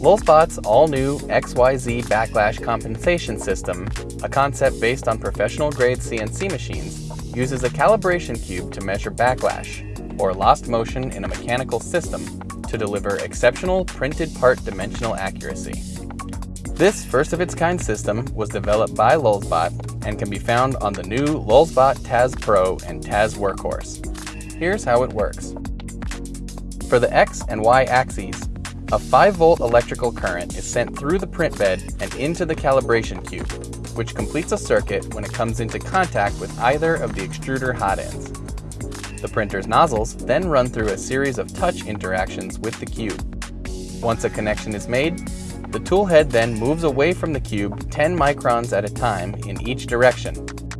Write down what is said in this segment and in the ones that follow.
Lulzbot's all-new XYZ backlash compensation system, a concept based on professional-grade CNC machines, uses a calibration cube to measure backlash, or lost motion in a mechanical system, to deliver exceptional printed part dimensional accuracy. This first-of-its-kind system was developed by Lulzbot and can be found on the new Lulzbot Taz Pro and Taz Workhorse. Here's how it works. For the X and Y axes, a 5-volt electrical current is sent through the print bed and into the calibration cube, which completes a circuit when it comes into contact with either of the extruder hot ends. The printer's nozzles then run through a series of touch interactions with the cube. Once a connection is made, the tool head then moves away from the cube 10 microns at a time in each direction,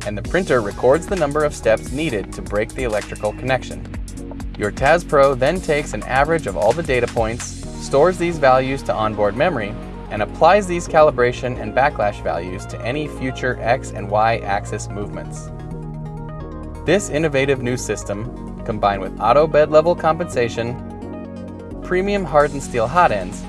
and the printer records the number of steps needed to break the electrical connection. Your Taz Pro then takes an average of all the data points stores these values to onboard memory, and applies these calibration and backlash values to any future X and Y axis movements. This innovative new system, combined with auto bed level compensation, premium hardened steel hot ends,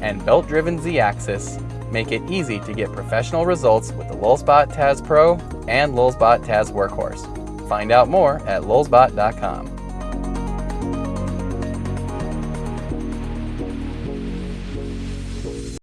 and belt-driven Z-axis, make it easy to get professional results with the Lulzbot Taz Pro and Lulzbot Taz Workhorse. Find out more at lulzbot.com.